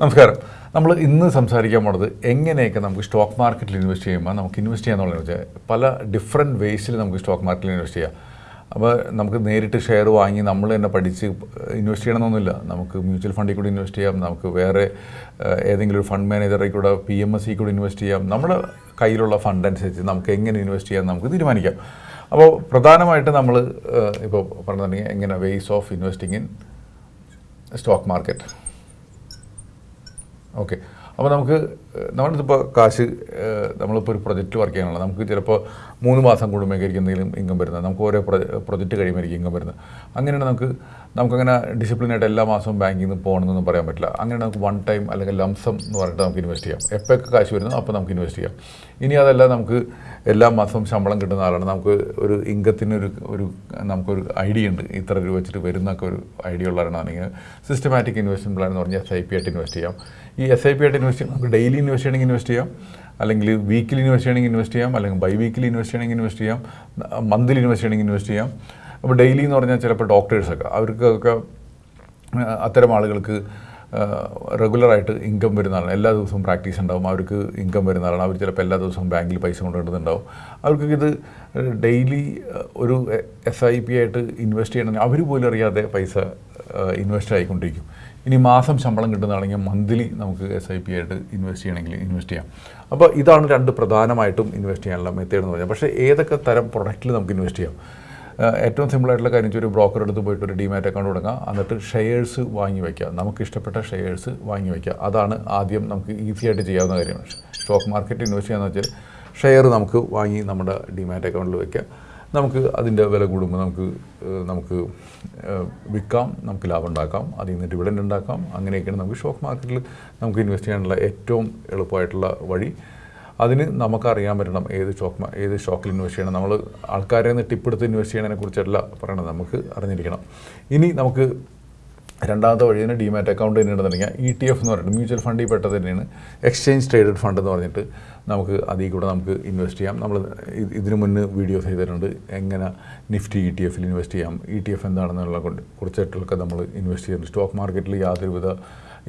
നമസ്കാരം. നമ്മൾ ഇന്ന് സംസാരിക്കാൻ പോണത് എങ്ങനെയൊക്കെ നമുക്ക് സ്റ്റോക്ക് മാർക്കറ്റിൽ ഇൻവെസ്റ്റ് ചെയ്യുമ്പോൾ നമുക്ക് ഇൻവെസ്റ്റ് ചെയ്യാന്നുള്ളത് വെച്ചാൽ പല ഡിഫറെന്റ് വേസിൽ നമുക്ക് സ്റ്റോക്ക് മാർക്കറ്റിൽ ഇൻവെസ്റ്റ് ചെയ്യാം. അപ്പോൾ നമുക്ക് നേരിട്ട് ഷെയർ വാങ്ങി നമ്മൾ തന്നെ പഠിച്ച് ഇൻവെസ്റ്റ് ചെയ്യണമെന്നൊന്നുമില്ല. നമുക്ക് മ്യൂച്വൽ ഫണ്ടിൽ കൂടി ഇൻവെസ്റ്റ് ചെയ്യാം. നമുക്ക് വേറെ ഏതെങ്കിലും ഒരു ഫണ്ട് മാനേജറിൽ കൂടെ പി എം എസ് സി കൂടി ഇൻവെസ്റ്റ് ചെയ്യാം. നമ്മുടെ കയ്യിലുള്ള ഫണ്ട് അനുസരിച്ച് നമുക്ക് എങ്ങനെ ഇൻവെസ്റ്റ് ചെയ്യാം നമുക്ക് തീരുമാനിക്കാം. അപ്പോൾ പ്രധാനമായിട്ട് നമ്മൾ ഇപ്പോൾ പറഞ്ഞിട്ടുണ്ടെങ്കിൽ എങ്ങനെ ways of investing in stock market okay. അപ്പോൾ നമുക്ക് നമ്മളിതിപ്പോൾ കാശ് നമ്മളിപ്പോൾ ഒരു പ്രൊജക്റ്റ് വർക്ക് ചെയ്യാനുള്ള നമുക്ക് ചിലപ്പോൾ മൂന്ന് മാസം കൂടുമ്പോഴേക്കും എന്തെങ്കിലും ഇൻകം വരുന്നത്. നമുക്ക് ഓരോ പ്രൊജക്റ്റ് കഴിയുമ്പോഴായിരിക്കും ഇൻകം വരുന്നത്. അങ്ങനെയാണ് നമുക്ക് നമുക്കങ്ങനെ ഡിസിപ്ലിനായിട്ട് എല്ലാ മാസവും ബാങ്കിൽ നിന്ന് പോകണമെന്നൊന്നും പറയാൻ പറ്റില്ല. അങ്ങനെ നമുക്ക് വൺ ടൈം അല്ലെങ്കിൽ ലംസം എന്ന് പറഞ്ഞിട്ട് നമുക്ക് ഇൻവെസ്റ്റ് ചെയ്യാം. എപ്പോഴൊക്കെ കാശ് വരുന്നു അപ്പോൾ നമുക്ക് ഇൻവെസ്റ്റ് ചെയ്യാം. ഇനി അതല്ല നമുക്ക് എല്ലാ മാസവും ശമ്പളം കിട്ടുന്ന ആളാണ്. നമുക്ക് ഒരു ഇൻകത്തിന് ഒരു ഒരു നമുക്കൊരു ഐഡിയ ഉണ്ട്. ഇത്ര രൂപ വെച്ചിട്ട് വരുന്നൊക്കെ ഒരു ഐഡിയ ഉള്ളവരാണെങ്കിൽ സിസ്റ്റമാറ്റിക് ഇൻവെസ്റ്റ്മെന്റ് പ്ലാൻ എന്ന് പറഞ്ഞാൽ എസ് ഐ പി ആയിട്ട് ഇൻവെസ്റ്റ് ചെയ്യാം. ഈ എസ് ഐ പി ആയിട്ട് ഇൻവെസ്റ്റ് ചെയ്യാം നമുക്ക് ഡെയിലി ഇൻവെസ്റ്റ് ചെയ്യണമെങ്കിൽ ഇൻവെസ്റ്റ് ചെയ്യാം. അല്ലെങ്കിൽ വീക്കിലി ഇൻവെസ്റ്റ് ചെയ്യണമെങ്കിൽ ഇൻവെസ്റ്റ് ചെയ്യാം. അല്ലെങ്കിൽ ബൈ വീക്കിലി ഇൻവെസ്റ്റ് ചെയ്യണമെങ്കിൽ ഇൻവെസ്റ്റ് ചെയ്യാം. മന്ത്ലി ഇൻവെസ്റ്റ് ചെയ്യണമെങ്കിൽ ഇൻവെസ്റ്റ് ചെയ്യാം. അപ്പോൾ ഡെയിലി എന്ന് പറഞ്ഞാൽ ചിലപ്പോൾ ഡോക്ടേഴ്സൊക്കെ അവർക്കൊക്കെ അത്തരം ആളുകൾക്ക് റെഗുലറായിട്ട് ഇൻകം വരുന്ന ആളാണ് എല്ലാ ദിവസവും പ്രാക്ടീസ് ഉണ്ടാവും. അവർക്ക് ഇൻകം വരുന്ന ആളാണ്. അവർ ചിലപ്പോൾ എല്ലാ ദിവസവും ബാങ്കിൽ പൈസ കൊണ്ടുവരുന്നുണ്ടാവും. അവർക്ക് ഇത് ഡെയിലി ഒരു എസ് ഐ പി ആയിട്ട് ഇൻവെസ്റ്റ് ചെയ്യണമെങ്കിൽ അവർ പോലും അറിയാതെ പൈസ ഇൻവെസ്റ്റ് ആയിക്കൊണ്ടിരിക്കും. ഇനി മാസം ശമ്പളം കിട്ടുന്നതാണെങ്കിൽ മന്ത്ലി നമുക്ക് എസ് ഐ പി ആയിട്ട് ഇൻവെസ്റ്റ് ചെയ്യണമെങ്കിൽ ഇൻവെസ്റ്റ് ചെയ്യാം. അപ്പോൾ ഇതാണ് രണ്ട് പ്രധാനമായിട്ടും ഇൻവെസ്റ്റ് ചെയ്യാനുള്ള മെത്തേഡ് എന്ന് പറഞ്ഞാൽ. പക്ഷേ ഏതൊക്കെ തരം പ്രൊഡക്റ്റിൽ നമുക്ക് ഇൻവെസ്റ്റ് ചെയ്യാം? ഏറ്റവും സിമ്പിളായിട്ടുള്ള കാര്യം ഒരു ബ്രോക്കർ എടുത്ത് പോയിട്ട് ഒരു ഡിമാറ്റ് അക്കൗണ്ട് തുടങ്ങുക എന്നിട്ട് ഷെയർസ് വാങ്ങി വയ്ക്കുക നമുക്ക് ഇഷ്ടപ്പെട്ട ഷെയർസ് വാങ്ങി വയ്ക്കുക അതാണ് ആദ്യം നമുക്ക് ഈസി ആയിട്ട് ചെയ്യാവുന്ന കാര്യമാണ് സ്റ്റോക്ക് മാർക്കറ്റ് ഇൻവെസ്റ്റ് ചെയ്യാന്ന് വെച്ചാൽ ഷെയർ നമുക്ക് വാങ്ങി നമ്മുടെ ഡിമാറ്റ് അക്കൗണ്ടിൽ വയ്ക്കുക നമുക്ക് അതിന്റെ വില കൂടുമ്പോൾ നമുക്ക് നമുക്ക് വിൽക്കാം. നമുക്ക് ലാഭം ഉണ്ടാക്കാം. അതിൽ നിന്ന് ഡിവിഡൻഡ് ഉണ്ടാക്കാം. അങ്ങനെയൊക്കെയാണ് നമുക്ക് സ്റ്റോക്ക് മാർക്കറ്റിൽ നമുക്ക് ഇൻവെസ്റ്റ് ചെയ്യാനുള്ള ഏറ്റവും എളുപ്പമായിട്ടുള്ള വഴി. അതിന് നമുക്കറിയാൻ പറ്റണം ഏത് സ്റ്റോക്ക് ഏത് സ്റ്റോക്കിൽ ഇൻവെസ്റ്റ് ചെയ്യണം. നമ്മൾ ആൾക്കാരെ നിന്ന് ടിപ്പെടുത്ത് ഇൻവെസ്റ്റ് ചെയ്യണതിനെ കുറിച്ചല്ല പറയണത്. നമുക്ക് അറിഞ്ഞിരിക്കണം. ഇനി നമുക്ക് രണ്ടാമത്തെ വഴി തന്നെ ഡിമാറ്റ് അക്കൗണ്ട് തന്നെയാണെന്നുണ്ടെങ്കിൽ ഇ ടി എഫ് എന്ന് പറഞ്ഞിട്ട് മ്യൂച്വൽ ഫണ്ടിൽ പെട്ടത് തന്നെയാണ്. എക്സ്ചേഞ്ച് ട്രേഡഡ് ഫണ്ട് എന്ന് പറഞ്ഞിട്ട് നമുക്ക് അതിൽ കൂടെ നമുക്ക് ഇൻവെസ്റ്റ് ചെയ്യാം. നമ്മൾ ഇത് ഇതിനു മുന്നേ വീഡിയോസ് ചെയ്തിട്ടുണ്ട്. എങ്ങനെ നിഫ്റ്റി ഇ ടി എഫിൽ ഇൻവെസ്റ്റ് ചെയ്യാം. ഇ ടി എഫ് എന്താണെന്നുള്ള കുറിച്ചിട്ടൊക്കെ നമ്മൾ ഇൻവെസ്റ്റ് ചെയ്യുന്നുണ്ട്. സ്റ്റോക്ക് മാർക്കറ്റിൽ യാതൊരുവിധ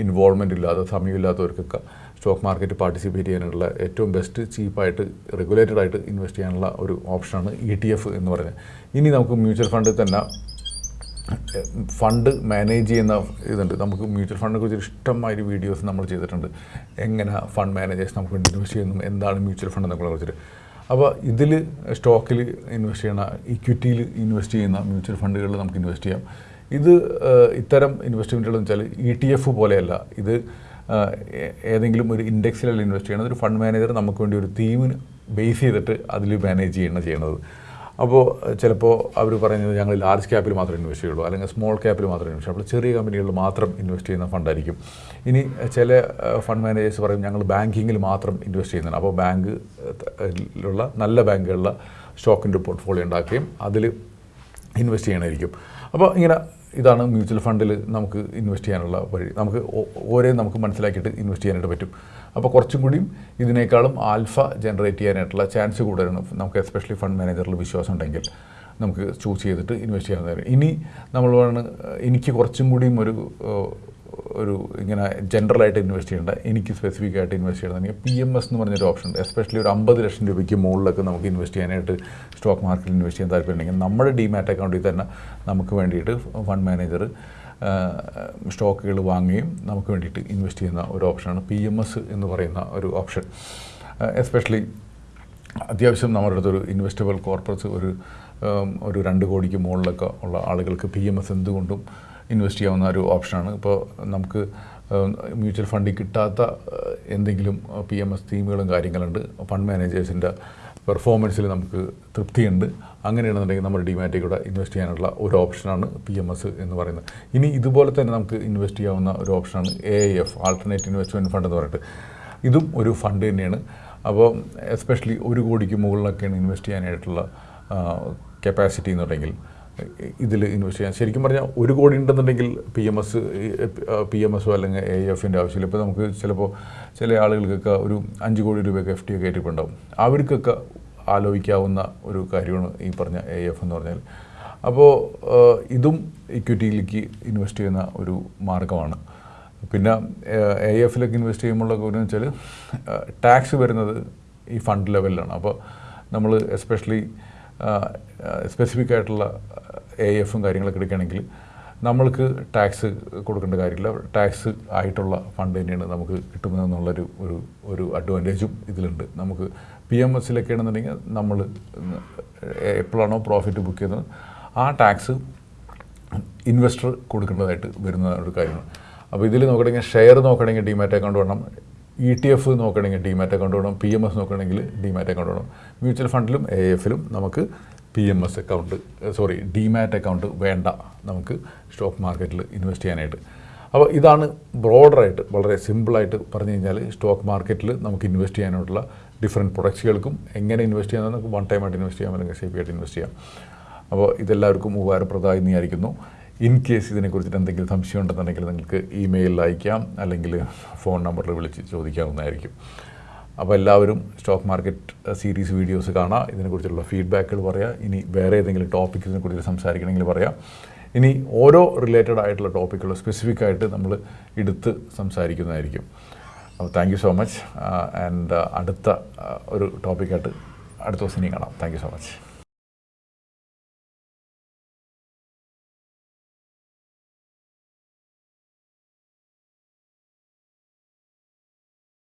ഇൻവോൾവ്മെന്റ് ഇല്ലാതെ സമയമില്ലാത്തവർക്കൊക്കെ സ്റ്റോക്ക് മാർക്കറ്റ് പാർട്ടിസിപ്പേറ്റ് ചെയ്യാനുള്ള ഏറ്റവും ബെസ്റ്റ് ചീപ്പായിട്ട് റെഗുലേറ്റഡ് ആയിട്ട് ഇൻവെസ്റ്റ് ചെയ്യാനുള്ള ഒരു ഓപ്ഷനാണ് ഇ ടി എഫ് എന്ന് പറയുന്നത്. ഇനി നമുക്ക് മ്യൂച്വൽ ഫണ്ടിൽ തന്നെ ഫണ്ട് മാനേജ് ചെയ്യുന്ന ഇതുണ്ട്. നമുക്ക് മ്യൂച്വൽ ഫണ്ടിനെ കുറിച്ച് ഇഷ്ടമായൊരു വീഡിയോസ് നമ്മൾ ചെയ്തിട്ടുണ്ട്. എങ്ങനെ ഫണ്ട് മാനേജേഴ്സ് നമുക്ക് ഇൻവെസ്റ്റ് ചെയ്യുന്നു എന്താണ് മ്യൂച്വൽ ഫണ്ട് എന്നൊക്കെ കുറിച്ചിട്ട്. അപ്പോൾ ഇതിൽ സ്റ്റോക്കിൽ ഇൻവെസ്റ്റ് ചെയ്യണ ഇക്വിറ്റിയിൽ ഇൻവെസ്റ്റ് ചെയ്യുന്ന മ്യൂച്വൽ ഫണ്ടുകളിൽ നമുക്ക് ഇൻവെസ്റ്റ് ചെയ്യാം. ഇത് ഇത്തരം ഇൻവെസ്റ്റ്മെന്റുകൾ എന്ന് വെച്ചാൽ ഇ ടി എഫ് പോലെയല്ല. ഇത് ഏതെങ്കിലും ഒരു ഇൻഡെക്സിലല്ല ഇൻവെസ്റ്റ് ചെയ്യണത്. ഒരു ഫണ്ട് മാനേജർ നമുക്ക് വേണ്ടി ഒരു തീമിന് ബേസ് ചെയ്തിട്ട് അതിൽ മാനേജ് ചെയ്യണം ചെയ്യണത്. അപ്പോൾ ചിലപ്പോൾ അവർ പറയുന്നത് ഞങ്ങൾ ലാർജ് ക്യാപ്പിൽ മാത്രമേ ഇൻവെസ്റ്റ് ചെയ്യുള്ളൂ. അല്ലെങ്കിൽ സ്മോൾ ക്യാപ്പിൽ മാത്രമേ ഇൻവെസ്റ്റ് ചെയ്യുള്ളൂ. ചെറിയ കമ്പനികളിൽ മാത്രം ഇൻവെസ്റ്റ് ചെയ്യുന്ന ഫണ്ടായിരിക്കും ഇനി ചില ഫണ്ട് മാനേജേഴ്സ് പറയും ഞങ്ങൾ ബാങ്കിങ്ങിൽ മാത്രം ഇൻവെസ്റ്റ് ചെയ്യുന്നുണ്ട് അപ്പോൾ ബാങ്കിലുള്ള നല്ല ബാങ്കുകളിലെ സ്റ്റോക്കിന്റെ പോർട്ട്ഫോളിയോ ഉണ്ടാക്കുകയും അതിൽ ഇൻവെസ്റ്റ് ചെയ്യണമായിരിക്കും അപ്പോൾ ഇങ്ങനെ ഇതാണ് മ്യൂച്വൽ ഫണ്ടിൽ നമുക്ക് ഇൻവെസ്റ്റ് ചെയ്യാനുള്ള വഴി. നമുക്ക് ഓരോ നമുക്ക് മനസ്സിലാക്കിയിട്ട് ഇൻവെസ്റ്റ് ചെയ്യാനായിട്ട് പറ്റും. അപ്പോൾ കുറച്ചും കൂടിയും ഇതിനേക്കാളും ആൽഫ ജനറേറ്റ് ചെയ്യാനായിട്ടുള്ള ചാൻസ് കൂടുതലാണ്. നമുക്ക് എസ്പെഷ്യലി ഫണ്ട് മാനേജറിൽ വിശ്വാസം ഉണ്ടെങ്കിൽ നമുക്ക് ചൂസ് ചെയ്തിട്ട് ഇൻവെസ്റ്റ് ചെയ്യാവുന്നതാണ്. ഇനി നമ്മൾ എനിക്ക് കുറച്ചും കൂടിയും ഒരു ഒരു ഇങ്ങനെ ജനറലായിട്ട് ഇൻവെസ്റ്റ് ചെയ്യേണ്ട എനിക്ക് സ്പെസിഫിക് ആയിട്ട് ഇൻവെസ്റ്റ് ചെയ്യണമെങ്കിൽ പി എം എസ് എന്ന് പറഞ്ഞൊരു ഓപ്ഷൻ ഉണ്ട്. എസ്പെഷ്യലി ഒരു അമ്പത് ലക്ഷം രൂപയ്ക്ക് മുകളിലൊക്കെ നമുക്ക് ഇൻവെസ്റ്റ് ചെയ്യാനായിട്ട് സ്റ്റോക്ക് മാർക്കറ്റിൽ ഇൻവെസ്റ്റ് ചെയ്യാൻ താല്പര്യമുണ്ടെങ്കിൽ നമ്മുടെ ഡിമാറ്റ് അക്കൗണ്ടിൽ തന്നെ നമുക്ക് വേണ്ടിയിട്ട് ഫണ്ട് മാനേജർ സ്റ്റോക്കുകൾ വാങ്ങുകയും നമുക്ക് വേണ്ടിയിട്ട് ഇൻവെസ്റ്റ് ചെയ്യുന്ന ഒരു ഓപ്ഷനാണ് പി എം എസ് എന്ന് പറയുന്ന ഒരു ഓപ്ഷൻ എസ്പെഷ്യലി അത്യാവശ്യം നമ്മുടെ അടുത്തൊരു ഇൻവെസ്റ്റബിൾ കോർപ്പറേറ്റ്സ് ഒരു ഒരു രണ്ട് കോടിക്ക് മുകളിലൊക്കെ ഉള്ള ആളുകൾക്ക് പി എം എസ് എന്തുകൊണ്ടും ഇൻവെസ്റ്റ് ചെയ്യാവുന്ന ഒരു ഓപ്ഷനാണ്. ഇപ്പോൾ നമുക്ക് മ്യൂച്വൽ ഫണ്ടിൽ കിട്ടാത്ത എന്തെങ്കിലും പി എം എസ് തീമുകളും കാര്യങ്ങളുണ്ട്. ഫണ്ട് മാനേജേഴ്സിന്റെ പെർഫോമൻസിൽ നമുക്ക് തൃപ്തിയുണ്ട്. അങ്ങനെയാണെന്നുണ്ടെങ്കിൽ നമ്മുടെ ഡിമാറ്റിൽ കൂടെ ഇൻവെസ്റ്റ് ചെയ്യാനുള്ള ഒരു ഓപ്ഷനാണ് പി എം എസ് എന്ന് പറയുന്നത്. ഇനി ഇതുപോലെ തന്നെ നമുക്ക് ഇൻവെസ്റ്റ് ചെയ്യാവുന്ന ഒരു ഓപ്ഷനാണ് A F alternate investment fund എന്ന് പറഞ്ഞിട്ട്. ഇതും ഒരു ഫണ്ട് തന്നെയാണ്. അപ്പോൾ എസ്പെഷ്യലി ഒരു കോടിക്ക് മുകളിലൊക്കെയാണ് ഇൻവെസ്റ്റ് ചെയ്യാനായിട്ടുള്ള കപ്പാസിറ്റി എന്നുണ്ടെങ്കിൽ ഇതിൽ ഇൻവെസ്റ്റ് ചെയ്യാൻ ശരിക്കും പറഞ്ഞാൽ ഒരു കോടി ഉണ്ടെന്നുണ്ടെങ്കിൽ P M S P M എസോ അല്ലെങ്കിൽ എ എഫിന്റെ ആവശ്യമില്ല. ഇപ്പോൾ നമുക്ക് ചിലപ്പോൾ ചില ആളുകൾക്കൊക്കെ ഒരു അഞ്ച് കോടി രൂപയൊക്കെ എഫ് ടി ഒക്കെ ഏറ്റിട്ടുണ്ടാവും അവർക്കൊക്കെ ആലോചിക്കാവുന്ന ഒരു കാര്യമാണ് ഈ പറഞ്ഞ എ എഫ് എന്ന് പറഞ്ഞാൽ അപ്പോൾ ഇതും ഇക്വിറ്റിയിലേക്ക് ഇൻവെസ്റ്റ് ചെയ്യുന്ന ഒരു മാർഗമാണ് പിന്നെ എ എഫിലൊക്കെ ഇൻവെസ്റ്റ് ചെയ്യുമ്പോഴുള്ള കാര്യം വെച്ചാൽ ടാക്സ് വരുന്നത് ഈ ഫണ്ട് ലെവലിലാണ് അപ്പോൾ നമ്മൾ എസ്പെഷ്യലി സ്പെസിഫിക് ആയിട്ടുള്ള എ എഫും കാര്യങ്ങളൊക്കെ എടുക്കുകയാണെങ്കിൽ നമ്മൾക്ക് ടാക്സ് കൊടുക്കേണ്ട കാര്യമില്ല. ടാക്സ് ആയിട്ടുള്ള ഫണ്ട് തന്നെയാണ് നമുക്ക് കിട്ടുന്നതെന്നുള്ളൊരു ഒരു ഒരു അഡ്വാന്റേജും ഇതിലുണ്ട്. നമുക്ക് പി എം എസിലൊക്കെ ആണെന്നുണ്ടെങ്കിൽ നമ്മൾ എപ്പോഴാണോ പ്രോഫിറ്റ് ബുക്ക് ചെയ്യുന്നത് ആ ടാക്സ് ഇൻവെസ്റ്റർ കൊടുക്കേണ്ടതായിട്ട് വരുന്ന ഒരു കാര്യമാണ്. അപ്പോൾ ഇതിൽ നോക്കണമെങ്കിൽ ഷെയർ നോക്കണമെങ്കിൽ ഡിമാറ്റ് അക്കൗണ്ട് വേണം. ഇ ടി എഫ് നോക്കണമെങ്കിൽ ഡിമാറ്റ് അക്കൗണ്ട് വേണം. പി എം എസ് നോക്കണമെങ്കിൽ ഡിമാറ്റ് അക്കൗണ്ട് വേണം. മ്യൂച്വൽ ഫണ്ടിലും എ എഫിലും നമുക്ക് P M S account sorry demat account വേണ്ട നമുക്ക് സ്റ്റോക്ക് മാർക്കറ്റിൽ ഇൻവെസ്റ്റ് ചെയ്യാനായിട്ട്. അപ്പോൾ ഇതാണ് ബ്രോഡറായിട്ട് വളരെ സിമ്പിളായിട്ട് പറഞ്ഞു കഴിഞ്ഞാൽ സ്റ്റോക്ക് മാർക്കറ്റിൽ നമുക്ക് ഇൻവെസ്റ്റ് ചെയ്യാനായിട്ടുള്ള ഡിഫറെന്റ് പ്രൊഡക്ട്സുകൾക്കും എങ്ങനെ ഇൻവെസ്റ്റ് ചെയ്യാമെന്ന് നമുക്ക് വൺ ടൈം ആയിട്ട് ഇൻവെസ്റ്റ് ചെയ്യാം അല്ലെങ്കിൽ സേഫ് ആയിട്ട് ഇൻവെസ്റ്റ് ചെയ്യാം. അപ്പോൾ ഇതെല്ലാവർക്കും ഉപകാരപ്രദമായി എന്ന് വിചാരിക്കുന്നു. ഇൻ കേസ് ഇതിനെക്കുറിച്ചിട്ട് എന്തെങ്കിലും സംശയം ഉണ്ടെന്നുണ്ടെങ്കിൽ നിങ്ങൾക്ക് ഇമെയിലിൽ അയക്കാം അല്ലെങ്കിൽ ഫോൺ നമ്പറിൽ വിളിച്ച് ചോദിക്കാവുന്നതായിരിക്കും. അപ്പോൾ എല്ലാവരും സ്റ്റോക്ക് മാർക്കറ്റ് സീരീസ് വീഡിയോസ് കാണാം. ഇതിനെക്കുറിച്ചുള്ള ഫീഡ്ബാക്കുകൾ പറയാം. ഇനി വേറെ ഏതെങ്കിലും ടോപ്പിക്സിനെ കുറിച്ച് സംസാരിക്കണമെങ്കിൽ പറയാം. ഇനി ഓരോ റിലേറ്റഡ് ആയിട്ടുള്ള ടോപ്പിക്കുകൾ സ്പെസിഫിക് ആയിട്ട് നമ്മൾ എടുത്ത് സംസാരിക്കുന്നതായിരിക്കും. അപ്പോൾ thank you so much and അടുത്ത ഒരു ടോപ്പിക്കായിട്ട് അടുത്ത ദിവസം ഇനി കാണാം. Thank you so much